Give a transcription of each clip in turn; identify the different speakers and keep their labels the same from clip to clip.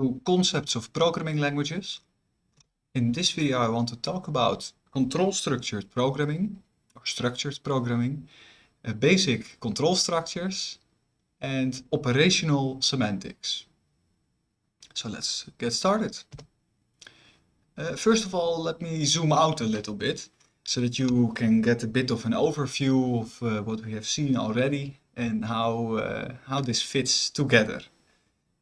Speaker 1: to concepts of programming languages. In this video I want to talk about control structured programming or structured programming, uh, basic control structures and operational semantics. So let's get started. Uh, first of all, let me zoom out a little bit so that you can get a bit of an overview of uh, what we have seen already and how, uh, how this fits together.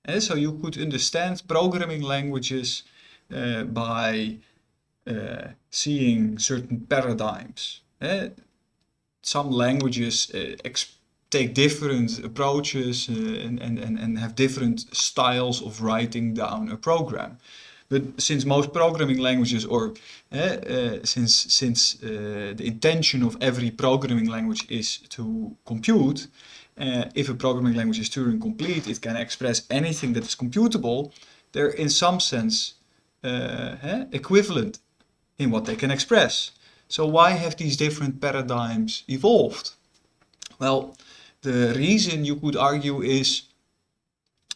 Speaker 1: And so you could understand programming languages uh, by uh, seeing certain paradigms. Uh, some languages uh, take different approaches and, and, and have different styles of writing down a program. But since most programming languages, or since since the intention of every programming language is to compute, uh, if a programming language is Turing complete, it can express anything that is computable. They're in some sense uh, equivalent in what they can express. So why have these different paradigms evolved? Well, the reason you could argue is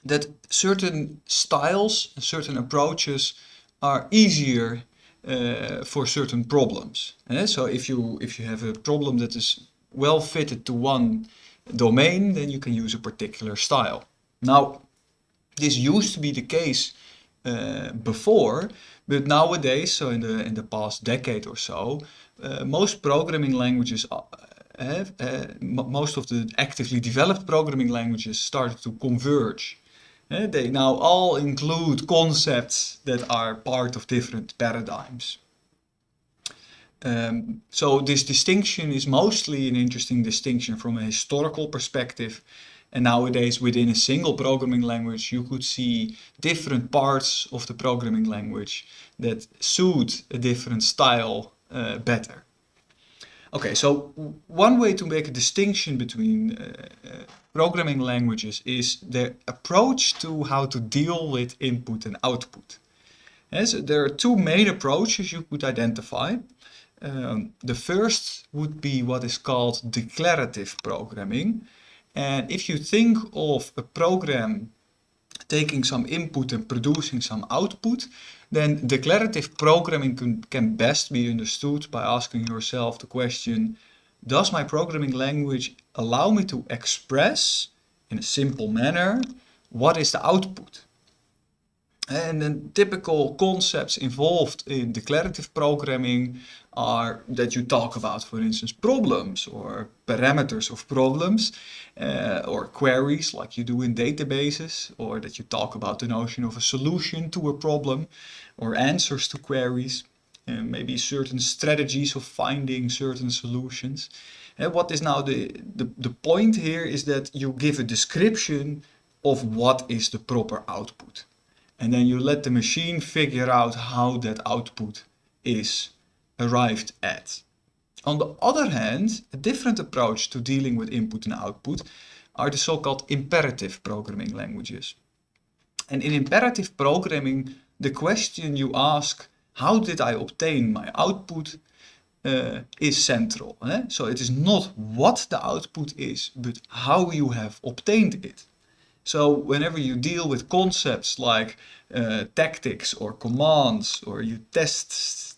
Speaker 1: that certain styles, certain approaches are easier uh, for certain problems. So if you if you have a problem that is well fitted to one domain, then you can use a particular style. Now, this used to be the case uh, before, but nowadays, so in the in the past decade or so, uh, most programming languages have, uh, most of the actively developed programming languages started to converge. Uh, they now all include concepts that are part of different paradigms. Um, so this distinction is mostly an interesting distinction from a historical perspective. And nowadays within a single programming language, you could see different parts of the programming language that suit a different style uh, better. Okay, so one way to make a distinction between uh, uh, programming languages is the approach to how to deal with input and output. Yes, there are two main approaches you could identify. Um, the first would be what is called declarative programming. And if you think of a program taking some input and producing some output, then declarative programming can, can best be understood by asking yourself the question, does my programming language allow me to express in a simple manner what is the output? And then typical concepts involved in declarative programming are that you talk about, for instance, problems or parameters of problems uh, or queries like you do in databases or that you talk about the notion of a solution to a problem or answers to queries and maybe certain strategies of finding certain solutions. And what is now the, the, the point here is that you give a description of what is the proper output. And then you let the machine figure out how that output is arrived at. On the other hand, a different approach to dealing with input and output are the so-called imperative programming languages. And in imperative programming, the question you ask, how did I obtain my output, uh, is central. Eh? So it is not what the output is, but how you have obtained it. So whenever you deal with concepts like uh, tactics or commands or you test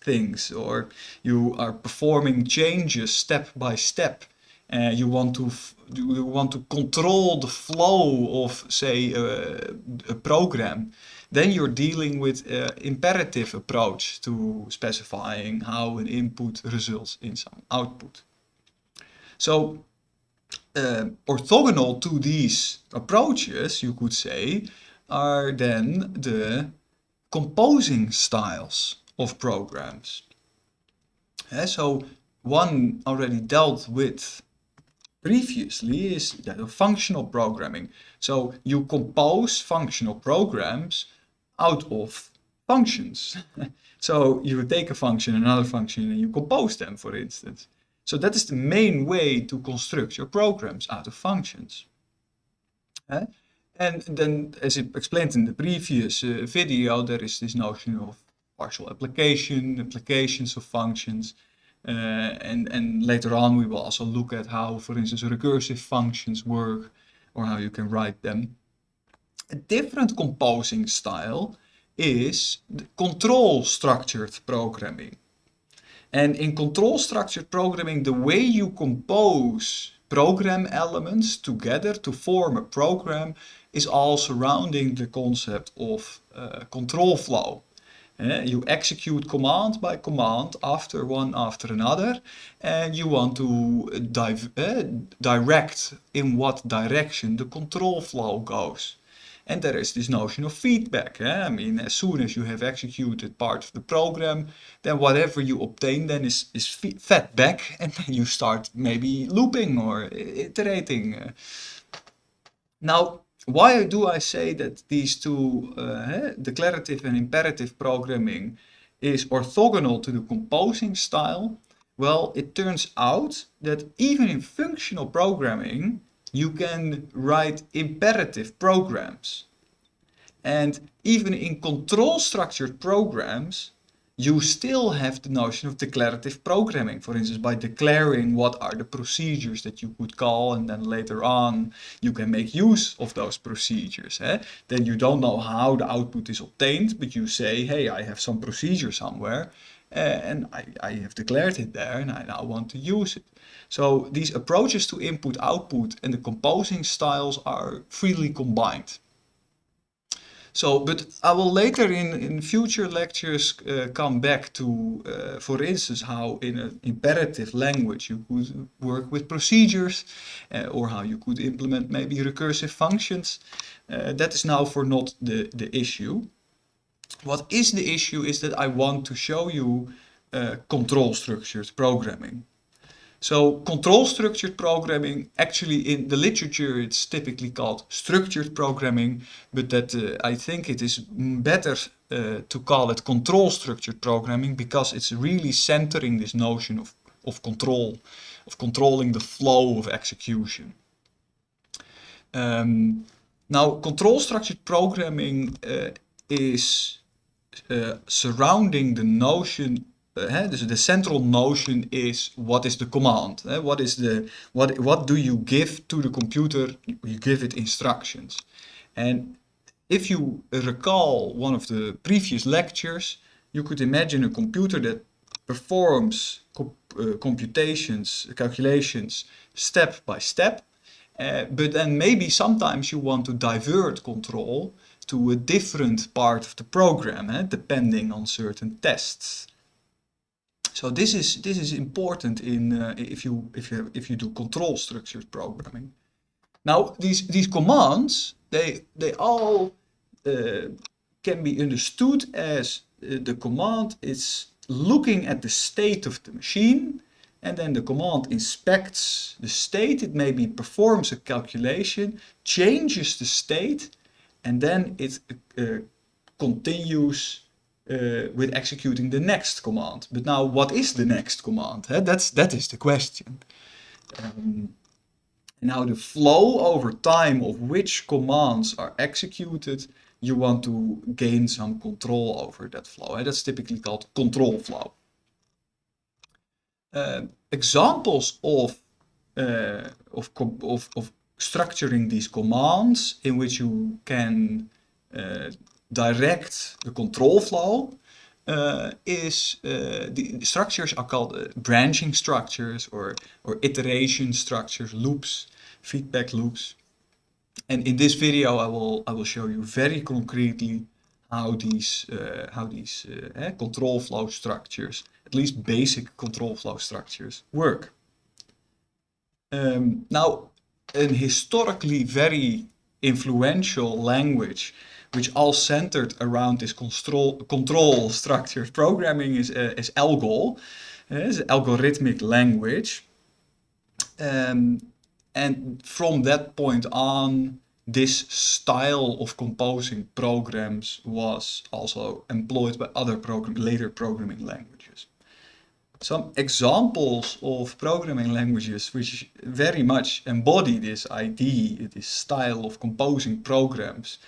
Speaker 1: things or you are performing changes step by step and uh, you want to you want to control the flow of say uh, a program then you're dealing with uh, imperative approach to specifying how an input results in some output. So uh, orthogonal to these approaches, you could say, are then the composing styles of programs. Yeah, so one already dealt with previously is that of functional programming. So you compose functional programs out of functions. so you take a function, another function, and you compose them, for instance. So that is the main way to construct your programs out of functions. Uh, and then, as I explained in the previous uh, video, there is this notion of partial application, applications of functions. Uh, and, and later on we will also look at how, for instance, recursive functions work or how you can write them. A different composing style is control structured programming. And in control structured programming, the way you compose program elements together to form a program is all surrounding the concept of uh, control flow. Uh, you execute command by command after one after another and you want to uh, direct in what direction the control flow goes. And there is this notion of feedback. Eh? I mean, as soon as you have executed part of the program, then whatever you obtain then is, is fed back and then you start maybe looping or iterating. Now, why do I say that these two, uh, declarative and imperative programming, is orthogonal to the composing style? Well, it turns out that even in functional programming, you can write imperative programs. And even in control structured programs, you still have the notion of declarative programming. For instance, by declaring what are the procedures that you could call and then later on you can make use of those procedures. Eh? Then you don't know how the output is obtained, but you say, hey, I have some procedure somewhere and I, I have declared it there and I now want to use it. So these approaches to input-output and the composing styles are freely combined. So, but I will later in, in future lectures uh, come back to, uh, for instance, how in an imperative language you could work with procedures uh, or how you could implement maybe recursive functions. That is now for not the, the issue. What is the issue is that I want to show you uh, control structured programming. So control structured programming, actually in the literature it's typically called structured programming, but that uh, I think it is better uh, to call it control structured programming because it's really centering this notion of, of control, of controlling the flow of execution. Um, now control structured programming uh, is uh, surrounding the notion uh, dus the central notion is what is the command? Uh, what is the what what do you give to the computer? You give it instructions. And if you recall one of the previous lectures, you could imagine a computer that performs comp uh, computations, calculations step by step. Uh, but then maybe sometimes you want to divert control to a different part of the program, eh, depending on certain tests. So this is this is important in uh, if you if you if you do control structured programming. Now these these commands they they all uh, can be understood as uh, the command is looking at the state of the machine and then the command inspects the state. It maybe performs a calculation, changes the state, and then it uh, continues uh, with executing the next command. But now what is the next command? That's, that is the question. Um, now the flow over time of which commands are executed, you want to gain some control over that flow. That's typically called control flow. Uh, examples of, uh, of, of, of structuring these commands in which you can uh, direct the control flow uh, is uh, the structures are called uh, branching structures or, or iteration structures, loops, feedback loops. And in this video I will, I will show you very concretely how these, uh, how these uh, control flow structures, at least basic control flow structures, work. Um, now, an historically very influential language which all centered around this control, control structured programming is, uh, is ALGOL, uh, is algorithmic language. Um, and from that point on, this style of composing programs was also employed by other program, later programming languages. Some examples of programming languages which very much embody this idea, this style of composing programs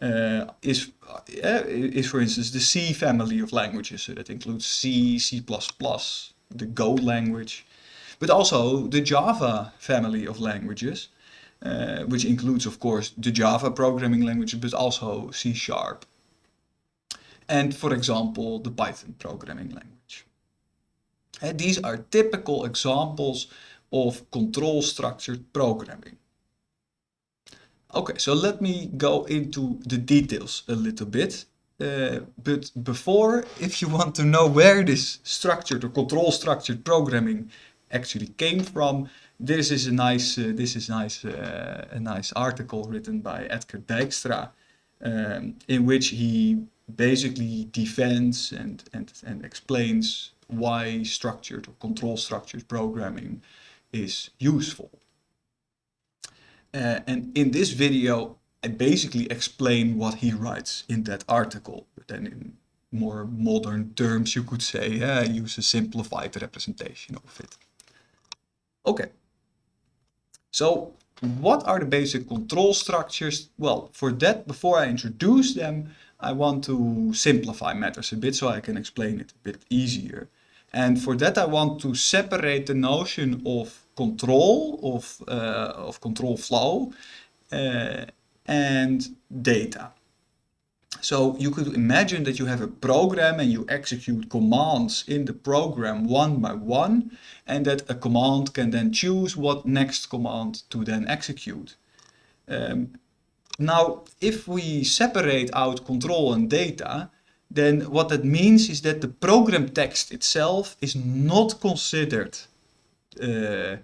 Speaker 1: uh, is, uh, is for instance the C family of languages. So that includes C, C++, the Go language, but also the Java family of languages. uh, which includes, of course, the Java programming language, but also C Sharp. And, for example, the Python programming language. And these are typical examples of control structured programming. Okay, so let me go into the details a little bit. Uh, but before, if you want to know where this structured or control structured programming actually came from, this is a nice, uh, this is nice, uh, a nice article written by Edsger Dijkstra, um, in which he basically defends and, and, and explains why structured or control structured programming is useful. Uh, and in this video, I basically explain what he writes in that article, but then in more modern terms, you could say, uh, use a simplified representation of it. Okay. So what are the basic control structures? Well, for that, before I introduce them, I want to simplify matters a bit so I can explain it a bit easier. And for that, I want to separate the notion of control, of, uh, of control flow, uh, and data. So you could imagine that you have a program and you execute commands in the program one by one and that a command can then choose what next command to then execute. Um, now, if we separate out control and data, then what that means is that the program text itself is not considered uh,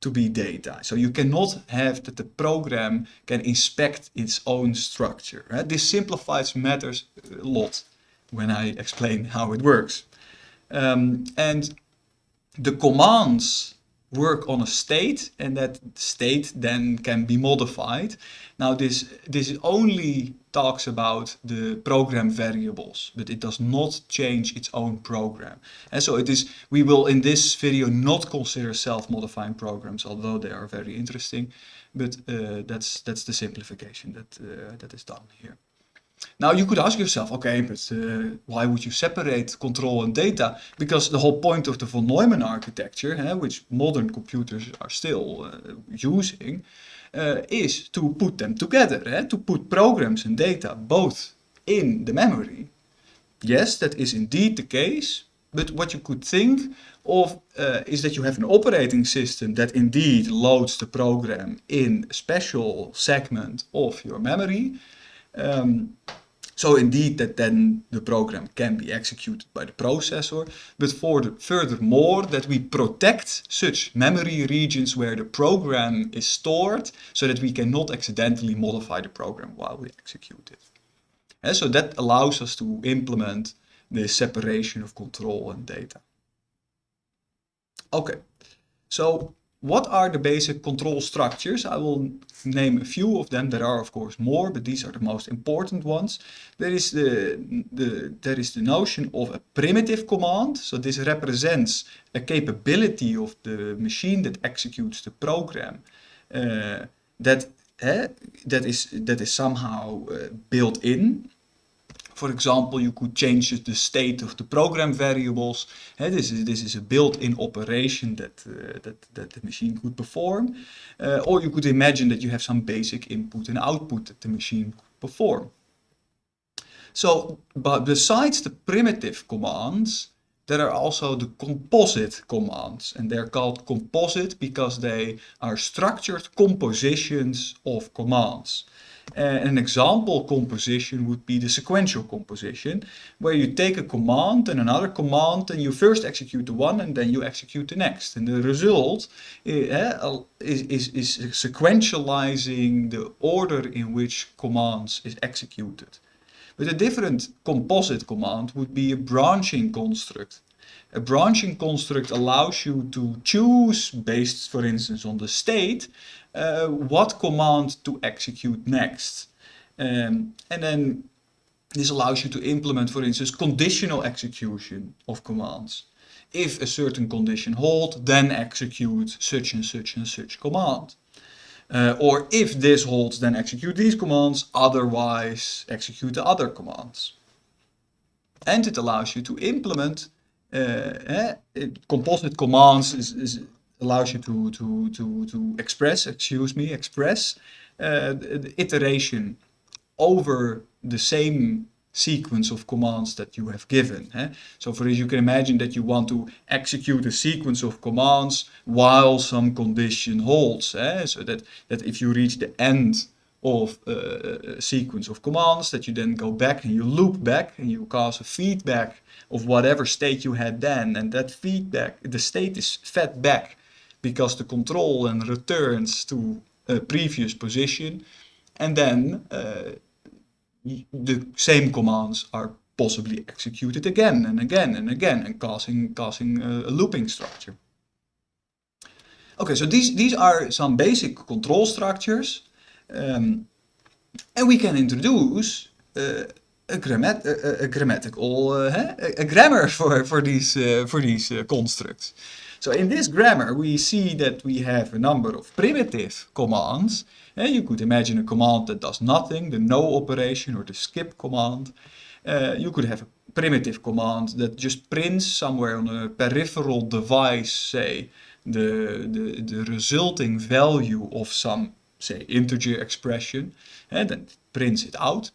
Speaker 1: to be data. So you cannot have that the program can inspect its own structure. Right? This simplifies matters a lot when I explain how it works. Um, and the commands work on a state and that state then can be modified. Now this, this is only talks about the program variables, but it does not change its own program. And so it is, we will in this video not consider self-modifying programs, although they are very interesting, but uh, that's, that's the simplification that, uh, that is done here. Now you could ask yourself, okay, but uh, why would you separate control and data? Because the whole point of the von Neumann architecture, eh, which modern computers are still uh, using, uh, is to put them together, eh, to put programs and data both in the memory. Yes, that is indeed the case, but what you could think of uh, is that you have an operating system that indeed loads the program in a special segment of your memory, um, so indeed that then the program can be executed by the processor, but for the, furthermore that we protect such memory regions where the program is stored so that we cannot accidentally modify the program while we execute it. And so that allows us to implement the separation of control and data. Okay, so what are the basic control structures? I will name a few of them. There are of course more, but these are the most important ones. There is the, the, there is the notion of a primitive command. So this represents a capability of the machine that executes the program uh, that, uh, that, is, that is somehow uh, built in for example, you could change the state of the program variables. Uh, this, is, this is a built-in operation that, uh, that, that the machine could perform. Uh, or you could imagine that you have some basic input and output that the machine could perform. So, but besides the primitive commands, there are also the composite commands and they're called composite because they are structured compositions of commands. Uh, an example composition would be the sequential composition, where you take a command and another command and you first execute the one and then you execute the next. And the result uh, is, is, is sequentializing the order in which commands is executed. But a different composite command would be a branching construct. A branching construct allows you to choose, based for instance on the state, uh, what command to execute next. Um, and then this allows you to implement, for instance, conditional execution of commands. If a certain condition hold, then execute such and such and such command. Uh, or if this holds, then execute these commands, otherwise execute the other commands. And it allows you to implement uh, eh, composite commands is, is allows you to, to, to, to express, excuse me, express uh, the iteration over the same sequence of commands that you have given. Eh? So for this you can imagine that you want to execute a sequence of commands while some condition holds. Eh? So that, that if you reach the end of a sequence of commands that you then go back and you loop back and you cause a feedback of whatever state you had then. And that feedback, the state is fed back because the control and returns to a previous position. And then uh, the same commands are possibly executed again and again and again and causing, causing a, a looping structure. Okay, so these, these are some basic control structures um, and we can introduce uh, a, grammat a, a, grammatical, uh, a, grammar for, for these, uh, for these constructs. So in this grammar we see that we have a number of primitive commands. And you could imagine a command that does nothing, the no operation or the skip command. You could have a primitive command that just prints somewhere on a peripheral device, say, the, the, the resulting value of some, say, integer expression, and then prints it out.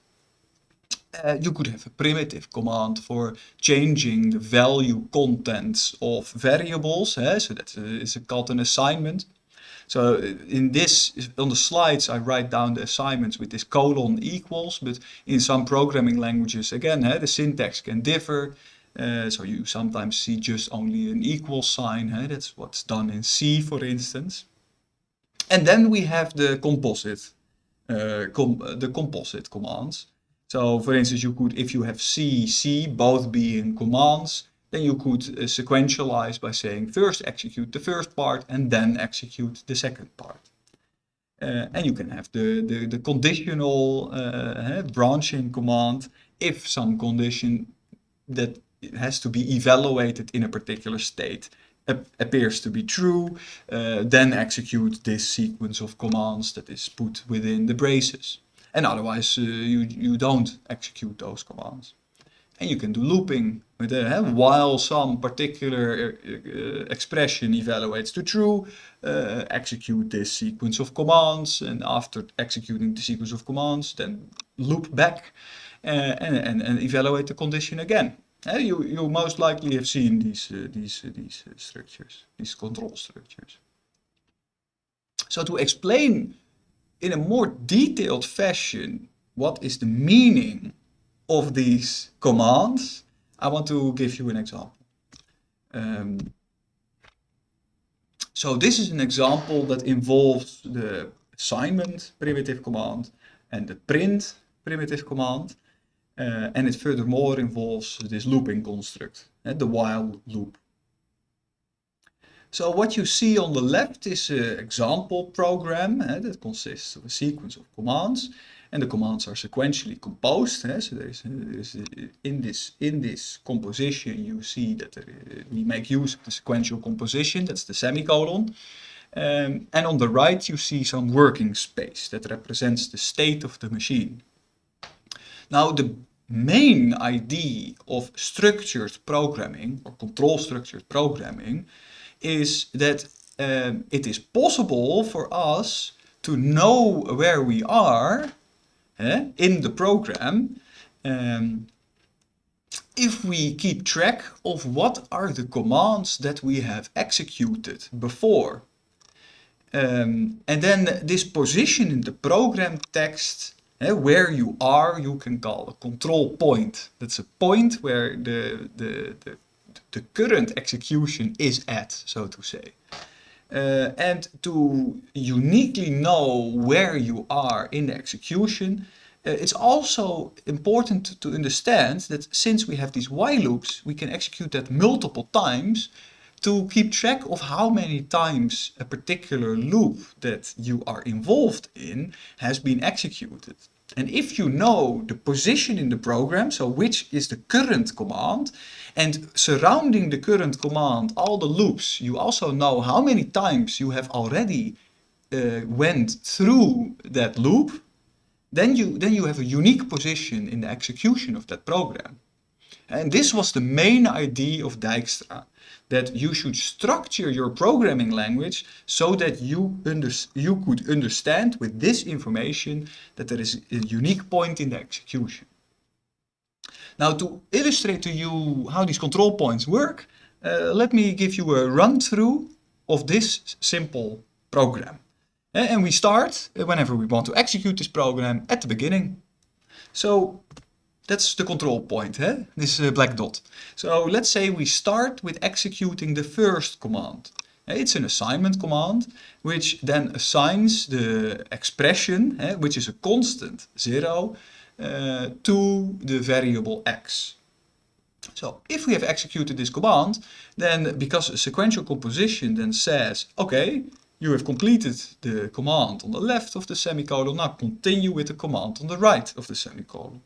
Speaker 1: Uh, you could have a primitive command for changing the value contents of variables. Eh? So that is called an assignment. So uh, in this, on the slides, I write down the assignments with this colon equals, but in some programming languages, again, eh, the syntax can differ. Uh, so you sometimes see just only an equal sign. Eh? That's what's done in C, for instance. And then we have the composite, uh, com the composite commands. So for instance, you could, if you have C, C both being commands, then you could uh, sequentialize by saying first execute the first part and then execute the second part. Uh, and you can have the, the, the conditional uh, branching command if some condition that has to be evaluated in a particular state appears to be true, uh, then execute this sequence of commands that is put within the braces. And otherwise uh, you, you don't execute those commands. And you can do looping with uh, while some particular uh, expression evaluates to true, uh, execute this sequence of commands and after executing the sequence of commands then loop back uh, and, and, and evaluate the condition again. You, you most likely have seen these, uh, these, these structures, these control structures. So to explain in a more detailed fashion what is the meaning of these commands, I want to give you an example. Um, so this is an example that involves the assignment primitive command and the print primitive command. Uh, and it furthermore involves this looping construct, uh, the while loop. So what you see on the left is an example program uh, that consists of a sequence of commands and the commands are sequentially composed. Uh, so there's, there's in this in this composition you see that there, we make use of the sequential composition, that's the semicolon. Um, and on the right you see some working space that represents the state of the machine. Now the main idea of structured programming or control structured programming is that um, it is possible for us to know where we are eh, in the program um, if we keep track of what are the commands that we have executed before. Um, and then this position in the program text, where you are, you can call a control point. That's a point where the, the, the the current execution is at, so to say. Uh, and to uniquely know where you are in the execution, uh, it's also important to understand that since we have these while loops, we can execute that multiple times to keep track of how many times a particular loop that you are involved in has been executed. And if you know the position in the program, so which is the current command, and surrounding the current command, all the loops, you also know how many times you have already uh, went through that loop, then you, then you have a unique position in the execution of that program. And this was the main idea of Dijkstra, that you should structure your programming language so that you, under, you could understand with this information that there is a unique point in the execution. Now to illustrate to you how these control points work, uh, let me give you a run through of this simple program. And we start, whenever we want to execute this program, at the beginning. So that's the control point, eh? this uh, black dot. So let's say we start with executing the first command. It's an assignment command, which then assigns the expression, eh, which is a constant, zero, uh, to the variable x. So if we have executed this command, then because a sequential composition then says, okay, you have completed the command on the left of the semicolon, now continue with the command on the right of the semicolon.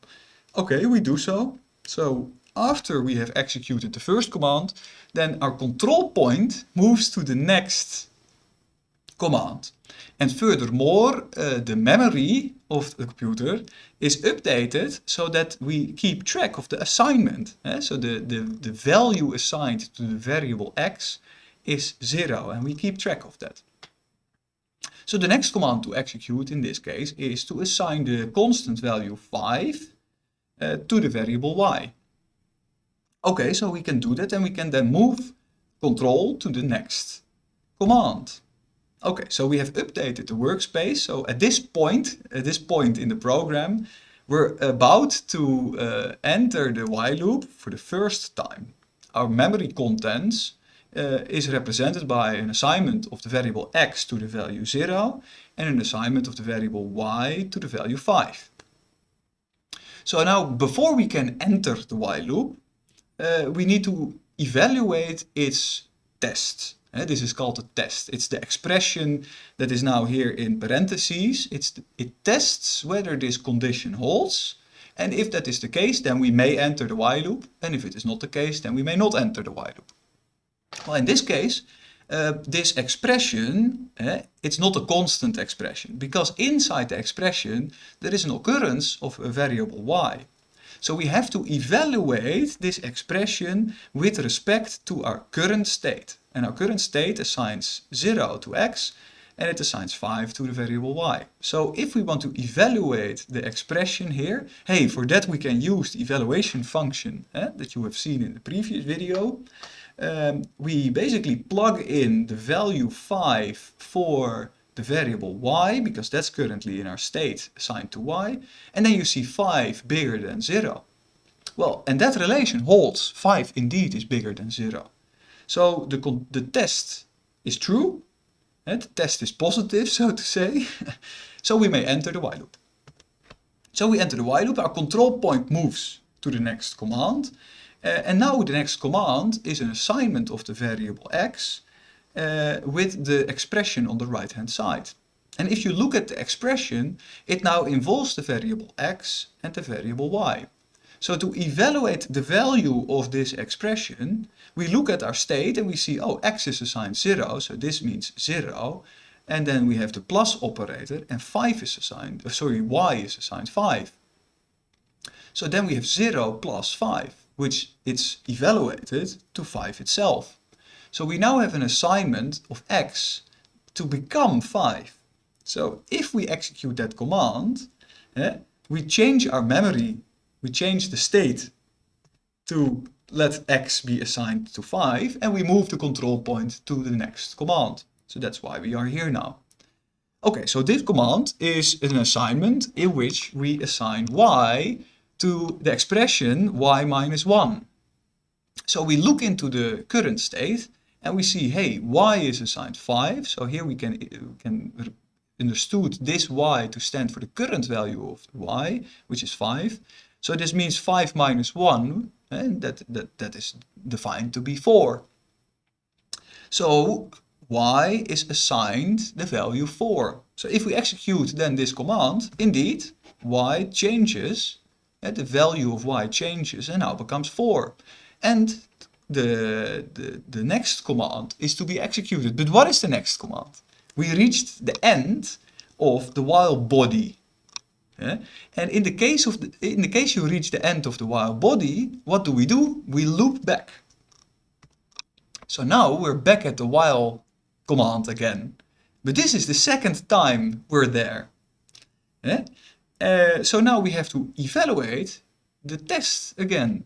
Speaker 1: Okay, we do so. So after we have executed the first command, then our control point moves to the next command. And furthermore, uh, the memory of the computer is updated so that we keep track of the assignment. Eh? So the, the, the value assigned to the variable x is 0 and we keep track of that. So the next command to execute in this case is to assign the constant value 5 uh, to the variable y. Okay, so we can do that and we can then move control to the next command. Okay, so we have updated the workspace. So at this point, at this point in the program, we're about to uh, enter the while loop for the first time. Our memory contents uh, is represented by an assignment of the variable x to the value 0 and an assignment of the variable y to the value 5. So now before we can enter the while loop, uh, we need to evaluate its test. Uh, this is called a test. It's the expression that is now here in parentheses. It's the, it tests whether this condition holds. And if that is the case, then we may enter the while loop. And if it is not the case, then we may not enter the while loop. Well, in this case, uh, this expression, uh, it's not a constant expression because inside the expression there is an occurrence of a variable y. So we have to evaluate this expression with respect to our current state. And our current state assigns 0 to x and it assigns 5 to the variable y. So if we want to evaluate the expression here, hey, for that we can use the evaluation function eh, that you have seen in the previous video. Um, we basically plug in the value 5 for the variable y, because that's currently in our state assigned to y, and then you see 5 bigger than 0. Well, and that relation holds. 5 indeed is bigger than 0. So the, the test is true, and the test is positive, so to say. so we may enter the while loop. So we enter the while loop, our control point moves to the next command, and now the next command is an assignment of the variable x uh, with the expression on the right hand side. And if you look at the expression, it now involves the variable x and the variable y. So to evaluate the value of this expression, we look at our state and we see, oh, x is assigned 0, so this means 0. And then we have the plus operator and 5 is assigned, sorry, y is assigned 5. So then we have 0 plus 5, which it's evaluated to 5 itself. So we now have an assignment of x to become 5. So if we execute that command, eh, we change our memory, we change the state to let x be assigned to 5 and we move the control point to the next command. So that's why we are here now. Okay, so this command is an assignment in which we assign y to the expression y minus 1. So we look into the current state and we see, hey, y is assigned 5. So here we can, can understood this y to stand for the current value of y, which is 5. So this means 5 minus 1, and that, that, that is defined to be 4. So y is assigned the value 4. So if we execute then this command, indeed, y changes, the value of y changes and now becomes 4. And the, the, the next command is to be executed. But what is the next command? We reached the end of the while body. Yeah? And in the case of the, in the case you reach the end of the while body, what do we do? We loop back. So now we're back at the while command again. But this is the second time we're there. Yeah? Uh, so now we have to evaluate the test again.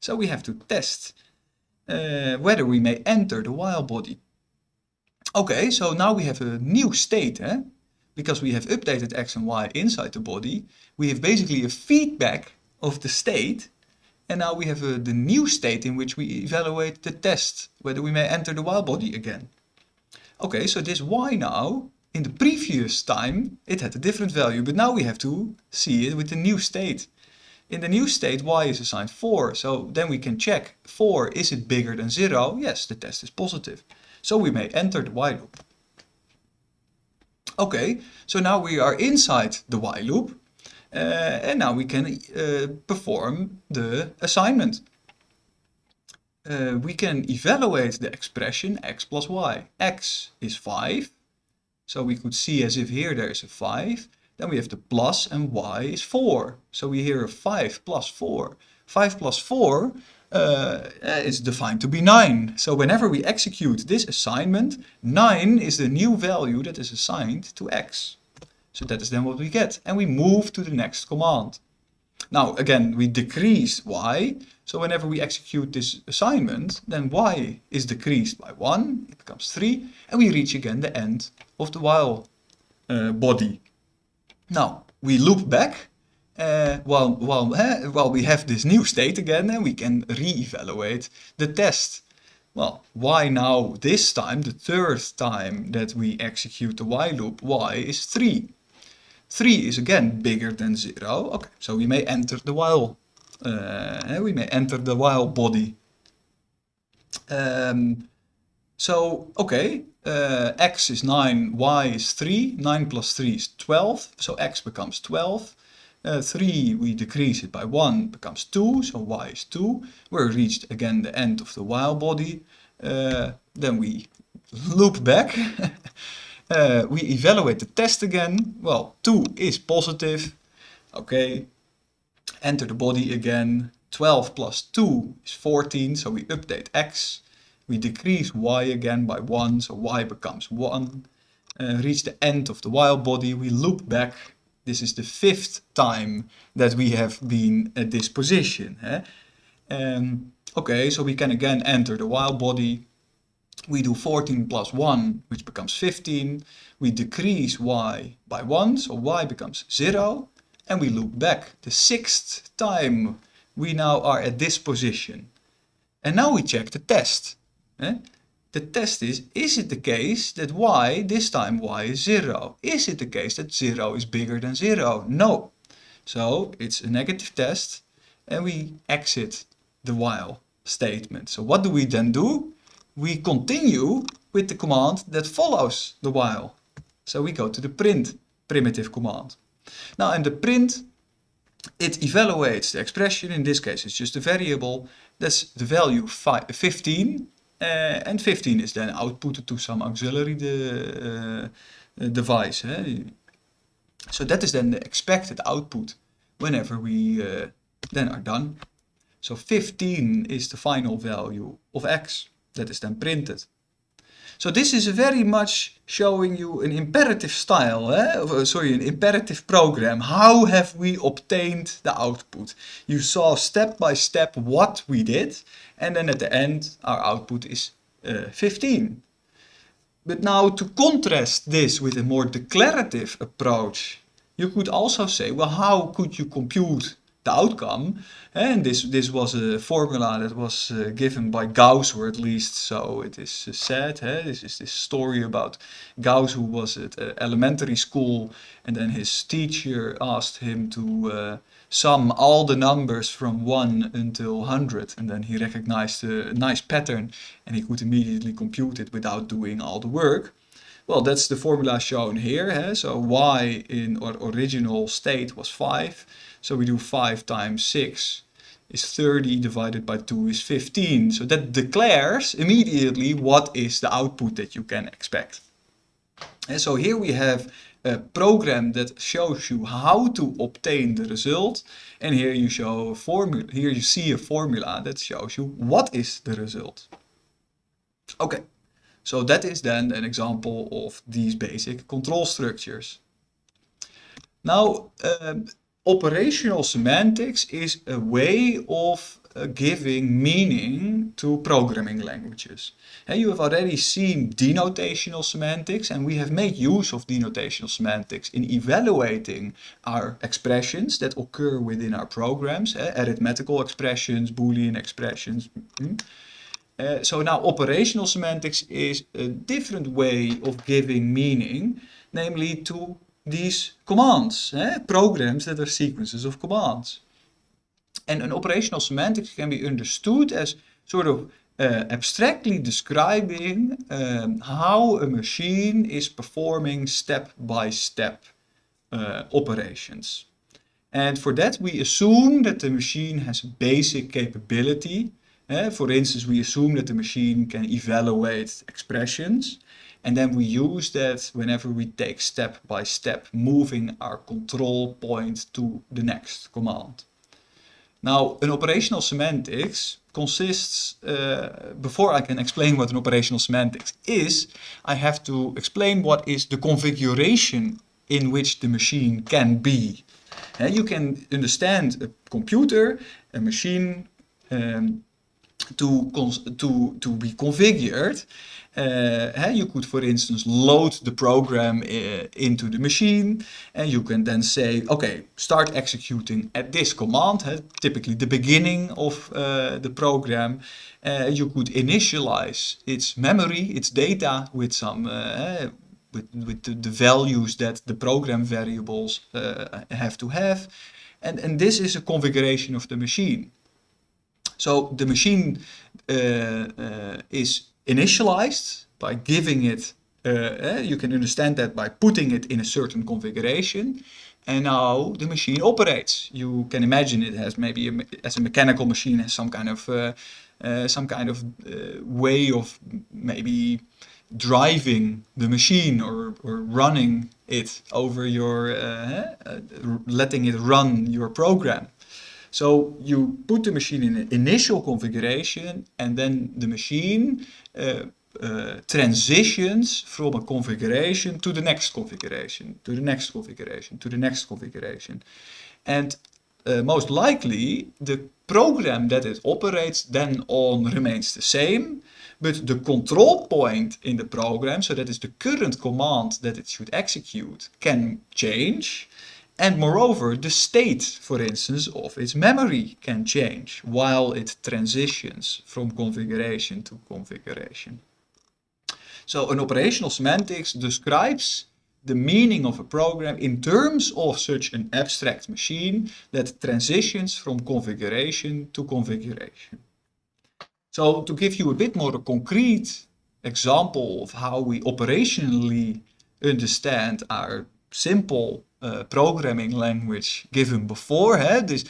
Speaker 1: So we have to test uh, whether we may enter the while body. Okay, so now we have a new state, eh? because we have updated x and y inside the body. We have basically a feedback of the state and now we have a, the new state in which we evaluate the test, whether we may enter the while body again. Okay, so this y now, in the previous time, it had a different value, but now we have to see it with the new state. In the new state, y is assigned 4, so then we can check 4, is it bigger than 0? Yes, the test is positive. So we may enter the while loop. Okay, so now we are inside the while loop, uh, and now we can uh, perform the assignment. Uh, we can evaluate the expression x plus y. x is 5, so we could see as if here there is a 5. Then we have the plus and y is 4. So we hear a 5 plus 4. 5 plus 4 uh, is defined to be 9. So whenever we execute this assignment, 9 is the new value that is assigned to x. So that is then what we get. And we move to the next command. Now again, we decrease y. So whenever we execute this assignment, then y is decreased by 1, it becomes 3, and we reach again the end of the while uh, body. Now, we loop back uh, while, while, uh, while we have this new state again and we can re-evaluate the test. Well, why now this time, the third time that we execute the while loop, y is 3. 3 is again bigger than 0. Okay, so we may enter the while. Uh, we may enter the while body. Um, so, okay, uh, x is 9, y is 3, 9 plus 3 is 12, so x becomes 12. Uh, 3 we decrease it by 1 becomes 2, so y is 2. We're reached again the end of the while body. Uh, then we loop back. we evaluate the test again. Well, 2 is positive. Okay, enter the body again. 12 plus 2 is 14, so we update x. We decrease y again by 1, so y becomes 1. Uh, reach the end of the while body, we loop back. This is the fifth time that we have been at this position. Eh? Um, okay, so we can again enter the while body. We do 14 plus 1, which becomes 15. We decrease y by 1, so y becomes 0. And we loop back the sixth time we now are at this position. And now we check the test. Eh? The test is, is it the case that y, this time y is 0? Is it the case that 0 is bigger than 0? No. So it's a negative test and we exit the while statement. So what do we then do? We continue with the command that follows the while. So we go to the print primitive command. Now in the print it evaluates the expression, in this case it's just a variable, that's the value 15 uh, and 15 is then outputted to some auxiliary de, uh, device. Eh? So that is then the expected output whenever we uh, then are done. So 15 is the final value of x that is then printed. So this is very much showing you an imperative style, eh? Uh, sorry, an imperative program. How have we obtained the output? You saw step by step what we did and then at the end our output is uh, 15. But now to contrast this with a more declarative approach, you could also say, well, how could you compute the outcome. And this, this was a formula that was uh, given by Gauss, or at least so it is uh, said. This is this story about Gauss who was at uh, elementary school and then his teacher asked him to uh, sum all the numbers from 1 until 100 and then he recognized a nice pattern and he could immediately compute it without doing all the work. Well, that's the formula shown here. So y in our original state was 5. So we do 5 times 6 is 30 divided by 2 is 15. So that declares immediately what is the output that you can expect. And so here we have a program that shows you how to obtain the result. And here you show a formula, here you see a formula that shows you what is the result. Okay, so that is then an example of these basic control structures. Now, um, operational semantics is a way of uh, giving meaning to programming languages. And you have already seen denotational semantics and we have made use of denotational semantics in evaluating our expressions that occur within our programs, uh, arithmetical expressions, boolean expressions. Mm uh, so now operational semantics is a different way of giving meaning, namely to these commands, eh? programs that are sequences of commands. And an operational semantics can be understood as sort of uh, abstractly describing um, how a machine is performing step-by-step -step, uh, operations. And for that we assume that the machine has basic capability. Uh, for instance, we assume that the machine can evaluate expressions. And then we use that whenever we take step by step, moving our control point to the next command. Now, an operational semantics consists, uh, before I can explain what an operational semantics is, I have to explain what is the configuration in which the machine can be. And you can understand a computer, a machine, um, to, to, to be configured uh, you could, for instance, load the program uh, into the machine and you can then say, okay, start executing at this command, typically the beginning of uh, the program. Uh, you could initialize its memory, its data with some with, with the, the, values that the program variables have to have. And, and this is a configuration of the machine. So the machine is initialized by giving it, uh, you can understand that by putting it in a certain configuration. And now the machine operates. You can imagine it has maybe, a, as a mechanical machine, has some kind of, uh, uh, some kind of uh, way of maybe driving the machine or, or running it over your, uh, uh, letting it run your program. So you put the machine in an initial configuration and then the machine uh, uh, transitions from a configuration to the next configuration, to the next configuration, to the next configuration. And uh, most likely the program that it operates then on remains the same, but the control point in the program, so that is the current command that it should execute, can change. And moreover, the state, for instance, of its memory can change while it transitions from configuration to configuration. So an operational semantics describes the meaning of a program in terms of such an abstract machine that transitions from configuration to configuration. So to give you a bit more a concrete example of how we operationally understand our simple uh, programming language given before. Huh? These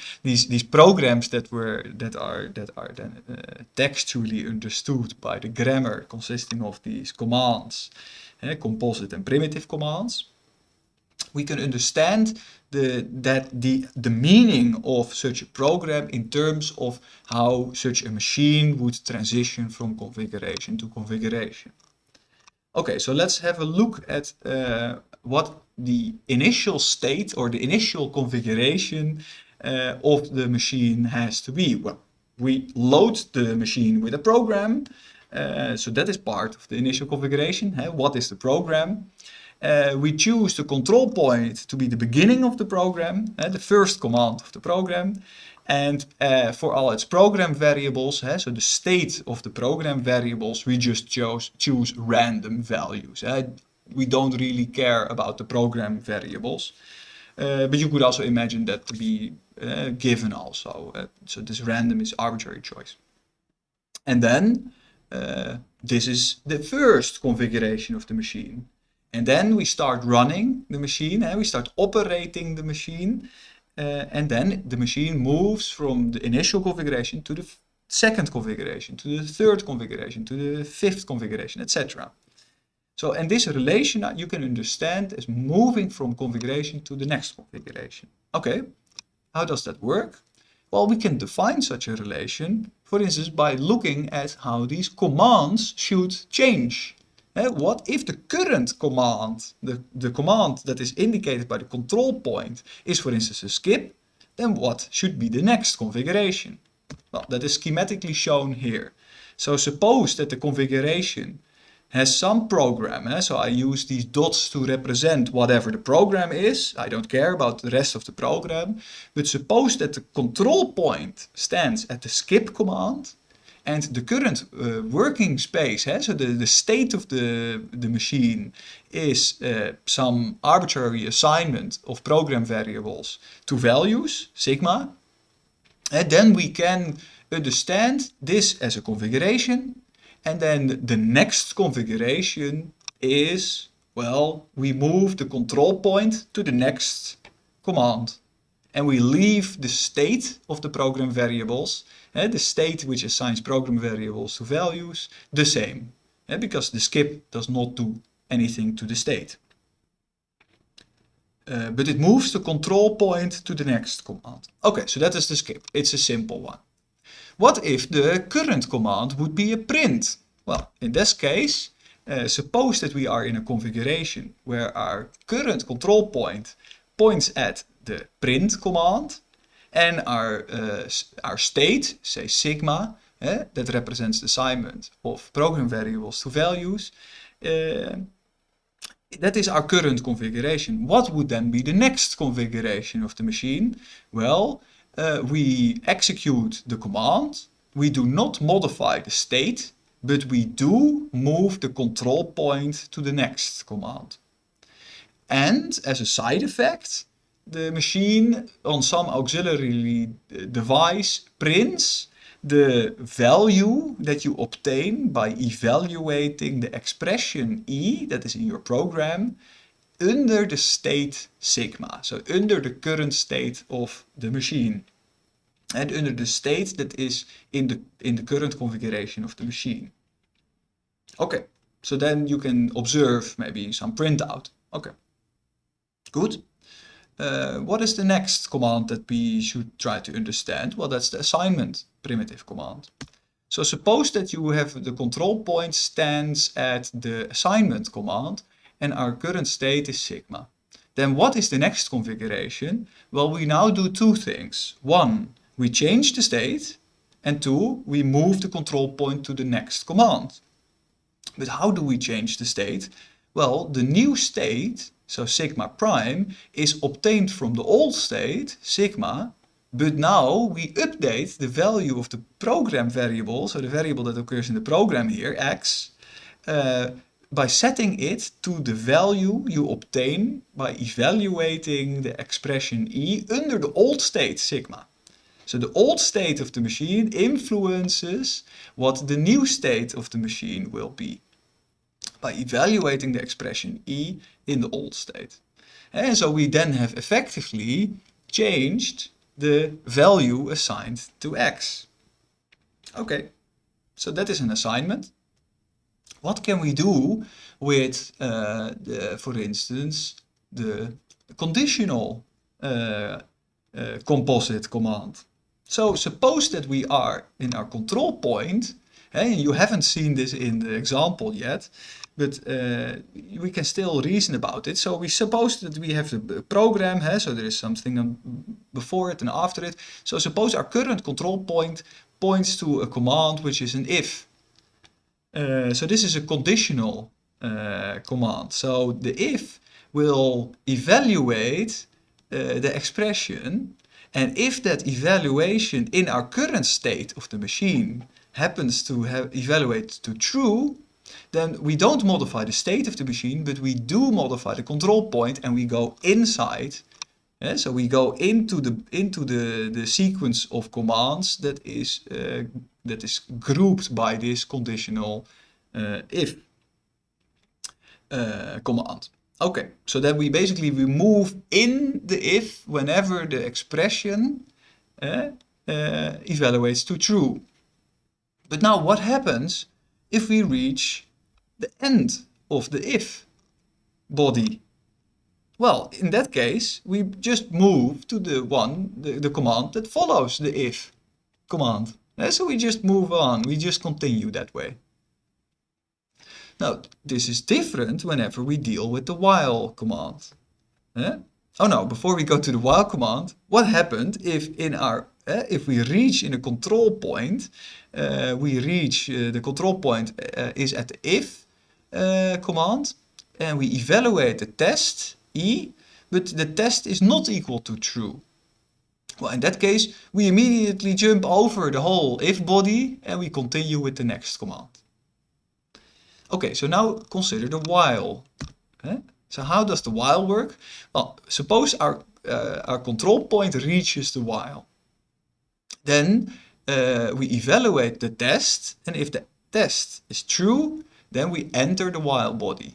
Speaker 1: these programs that were that are that are then uh, textually understood by the grammar consisting of these commands, composite and primitive commands. We can understand the that the the meaning of such a program in terms of how such a machine would transition from configuration to configuration. Okay, so let's have a look at uh, what the initial state or the initial configuration uh, of the machine has to be. Well, we load the machine with a program, uh, so that is part of the initial configuration. Huh? What is the program? Uh, we choose the control point to be the beginning of the program, uh, the first command of the program. And uh, for all its program variables, uh, so the state of the program variables, we just chose, choose random values. Uh, we don't really care about the program variables. Uh, but you could also imagine that to be uh, given also. Uh, so this random is arbitrary choice. And then this is the first configuration of the machine. And then we start running the machine and we start operating the machine. Uh, and then the machine moves from the initial configuration to the second configuration, to the third configuration, to the fifth configuration, etc. So, and this relation you can understand as moving from configuration to the next configuration. Okay, how does that work? Well, we can define such a relation, for instance, by looking at how these commands should change. What if the current command, the, the command that is indicated by the control point, is for instance a skip, then what should be the next configuration? Well, that is schematically shown here. So suppose that the configuration has some program. Eh? So I use these dots to represent whatever the program is. I don't care about the rest of the program. But suppose that the control point stands at the skip command and the current uh, working space, eh? so the, the state of the, the machine is uh, some arbitrary assignment of program variables to values, sigma. And then we can understand this as a configuration and then the next configuration is, well, we move the control point to the next command. And we leave the state of the program variables, eh, the state which assigns program variables to values, the same. Eh, because the skip does not do anything to the state. Uh, but it moves the control point to the next command. Okay, so that is the skip. It's a simple one. What if the current command would be a print? Well, in this case, uh, suppose that we are in a configuration where our current control point points at the print command and our, uh, our state, say sigma, uh, that represents the assignment of program variables to values, uh, that is our current configuration. What would then be the next configuration of the machine? Well, uh, we execute the command, we do not modify the state, but we do move the control point to the next command. And as a side effect, the machine on some auxiliary device prints the value that you obtain by evaluating the expression E that is in your program under the state sigma, so under the current state of the machine and under the state that is in the, in the current configuration of the machine. Okay, so then you can observe maybe some printout. Okay, good. Uh, what is the next command that we should try to understand? Well, that's the assignment primitive command. So suppose that you have the control point stands at the assignment command and our current state is sigma. Then what is the next configuration? Well, we now do two things. One, we change the state and two, we move the control point to the next command. But how do we change the state? Well, the new state, so sigma prime, is obtained from the old state, sigma, but now we update the value of the program variable, so the variable that occurs in the program here, x, uh, by setting it to the value you obtain by evaluating the expression e under the old state, sigma. So the old state of the machine influences what the new state of the machine will be by evaluating the expression E in the old state. And so we then have effectively changed the value assigned to x. Okay, so that is an assignment. What can we do with, uh, the, for instance, the conditional uh, uh, composite command? So suppose that we are in our control point, and you haven't seen this in the example yet, but uh, we can still reason about it. So we suppose that we have the program, huh? so there is something before it and after it. So suppose our current control point points to a command which is an if. Uh, so this is a conditional uh, command. So the if will evaluate uh, the expression and if that evaluation in our current state of the machine happens to have evaluate to true, then we don't modify the state of the machine, but we do modify the control point and we go inside. Yeah, so we go into the into the the sequence of commands that is uh, that is grouped by this conditional uh, if uh, command. Okay, so then we basically we move in the if whenever the expression uh, uh, evaluates to true. But now what happens if we reach the end of the if body. Well, in that case, we just move to the one, the, the command that follows the if command. And so we just move on, we just continue that way. Now, this is different whenever we deal with the while command. Oh no, before we go to the while command, what happened if in our if we reach in a control point, uh, we reach uh, the control point is at the if command and we evaluate the test e, but the test is not equal to true. Well, in that case, we immediately jump over the whole if body and we continue with the next command. Okay, so now consider the while. Okay? So how does the while work? Well, suppose our, uh, our control point reaches the while. Then uh, we evaluate the test and if the test is true, then we enter the while body.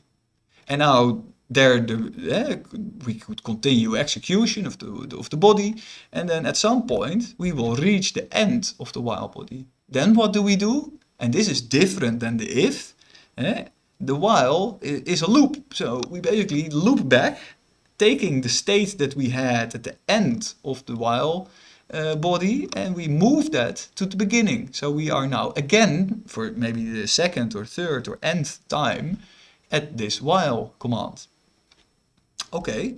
Speaker 1: And now there the, uh, we could continue execution of the, of the body and then at some point we will reach the end of the while body. Then what do we do? And this is different than the if. Eh? The while is a loop. So we basically loop back, taking the state that we had at the end of the while uh, body and we move that to the beginning. So we are now again, for maybe the second or third or nth time, at this while command. Okay,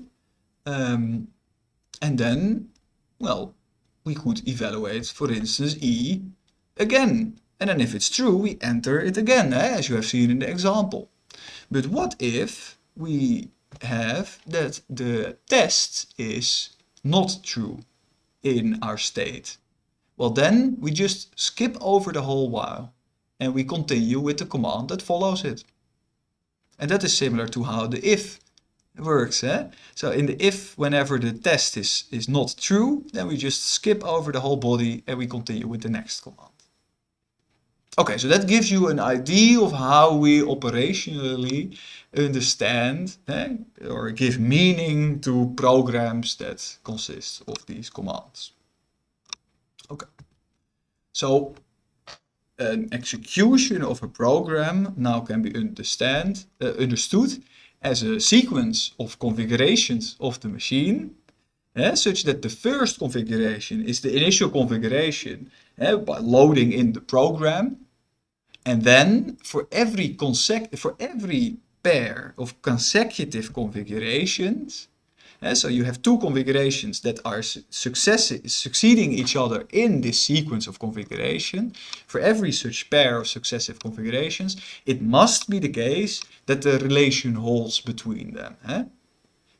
Speaker 1: um, and then, well, we could evaluate, for instance, E again. And then if it's true, we enter it again, eh, as you have seen in the example. But what if we have that the test is not true in our state? Well, then we just skip over the whole while and we continue with the command that follows it. And that is similar to how the if works. Eh? So in the if, whenever the test is, is not true, then we just skip over the whole body and we continue with the next command. Okay, so that gives you an idea of how we operationally understand eh, or give meaning to programs that consist of these commands. Okay, so an execution of a program now can be understand, uh, understood as a sequence of configurations of the machine uh, such that the first configuration is the initial configuration uh, by loading in the program and then for every for every pair of consecutive configurations uh, so you have two configurations that are succeeding each other in this sequence of configuration. For every such pair of successive configurations, it must be the case that the relation holds between them. Eh?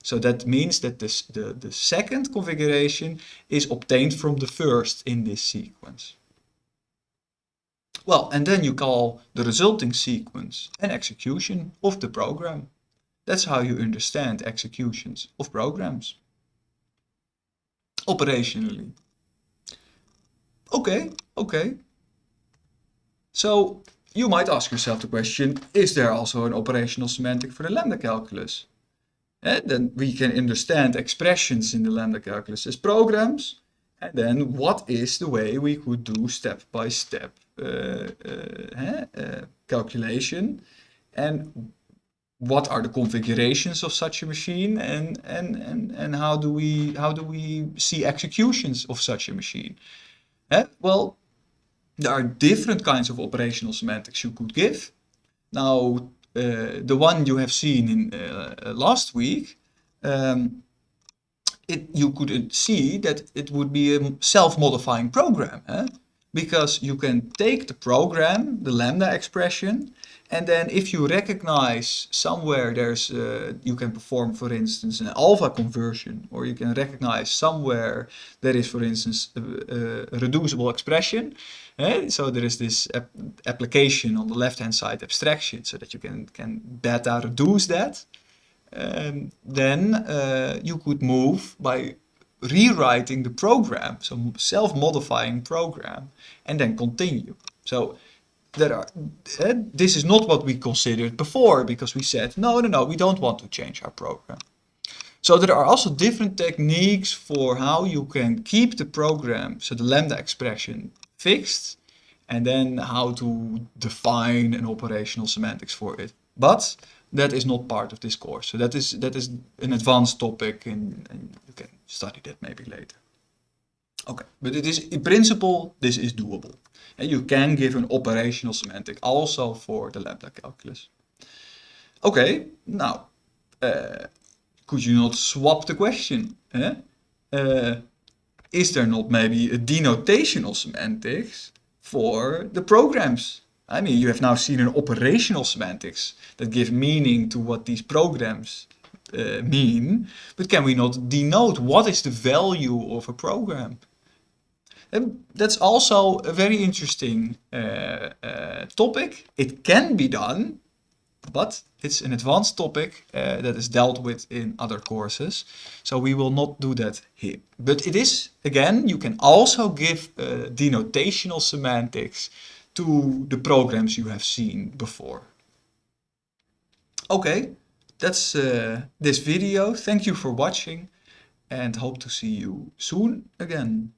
Speaker 1: So that means that this, the, the second configuration is obtained from the first in this sequence. Well, and then you call the resulting sequence an execution of the program. That's how you understand executions of programs. Operationally. Okay, okay. So you might ask yourself the question, is there also an operational semantic for the lambda calculus? And eh, then we can understand expressions in the lambda calculus as programs. And then what is the way we could do -step, uh, uh, calculation? And what are the configurations of such a machine and, and, and, and how, do we, how do we see executions of such a machine? Eh? Well, there are different kinds of operational semantics you could give. Now, uh, the one you have seen in uh, last week, um, it, you could see that it would be a self-modifying program. Eh? Because you can take the program, the lambda expression, and then if you recognize somewhere there's, uh, you can perform, for instance, an alpha conversion, or you can recognize somewhere there is, for instance, a, a reducible expression. Eh? So there is this ap application on the left-hand side abstraction, so that you can, can beta reduce that. Um, then uh, you could move by rewriting the program, so self-modifying program, and then continue. So that are, uh, this is not what we considered before because we said, no, no, no, we don't want to change our program. So there are also different techniques for how you can keep the program, so the lambda expression fixed, and then how to define an operational semantics for it. But that is not part of this course. So that is that is an advanced topic and, and you can study that maybe later. Okay, but it is in principle this is doable. And you can give an operational semantic also for the lambda calculus. Okay, now uh, could you not swap the question? Eh? Uh, is there not maybe a denotational semantics for the programs? I mean, you have now seen an operational semantics that give meaning to what these programs uh, mean, but can we not denote what is the value of a program? And that's also a very interesting uh, uh, topic. It can be done, but it's an advanced topic uh, that is dealt with in other courses. So we will not do that here. But it is, again, you can also give denotational semantics to the programs you have seen before. Okay, that's uh, this video. Thank you for watching and hope to see you soon again.